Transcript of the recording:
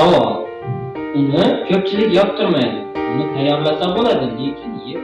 Savol. Uni ko'pchilik yoqtirmaydi. Uni tayyorlasa bo'ladi, lekin yeb